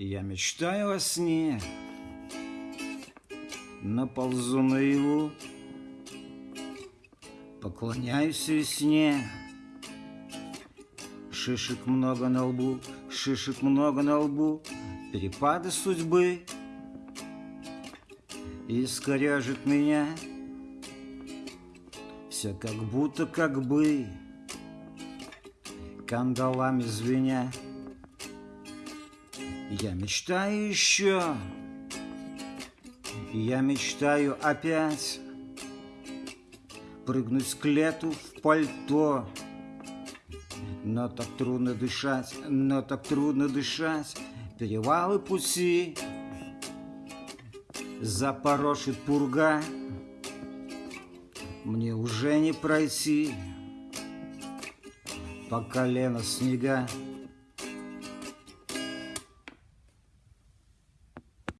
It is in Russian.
Я мечтаю о сне, наползу наяву, Поклоняюсь весне. Шишек много на лбу, шишек много на лбу, Перепады судьбы. Искорежит меня. Все как будто как бы. Кандалами звеня Я мечтаю еще Я мечтаю опять Прыгнуть с клету в пальто. Но так трудно дышать, но так трудно дышать. Перевалы пути Запорошит пурга. Мне уже не пройти По колено снега